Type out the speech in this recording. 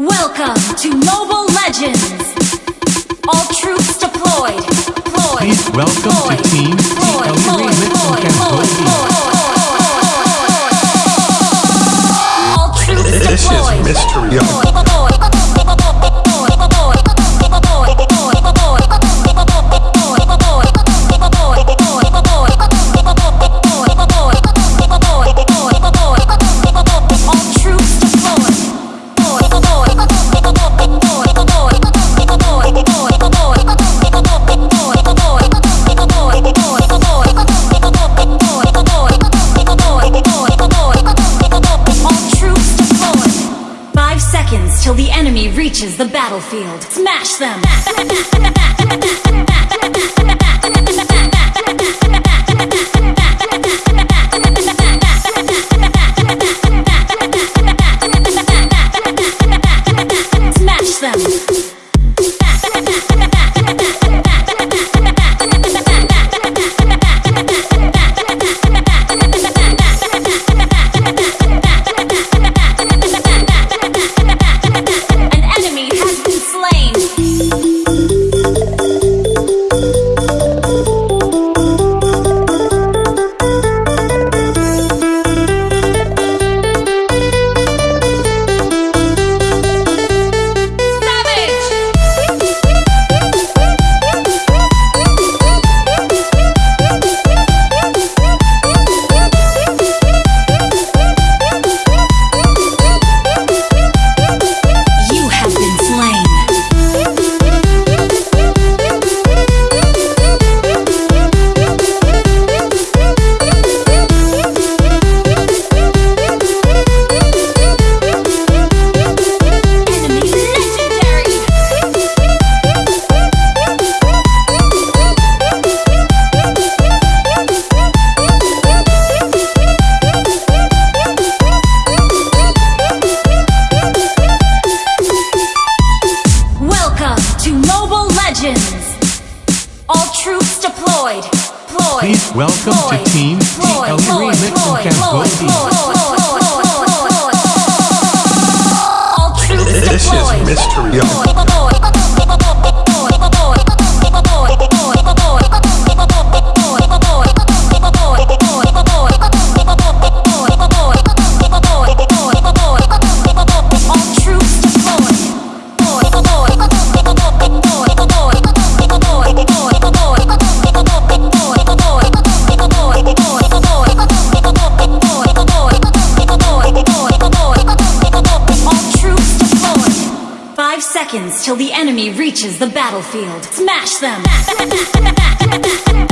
Welcome to Mobile Legends! All troops deployed. Please welcome to Deployed. Team Deployed. TLE Deployed. Till the enemy reaches the battlefield. Smash them! Smash them! Legends. All troops deployed. Please welcome to. Team. TLE. Remix in Cambodia. Till the enemy reaches the battlefield. Smash them!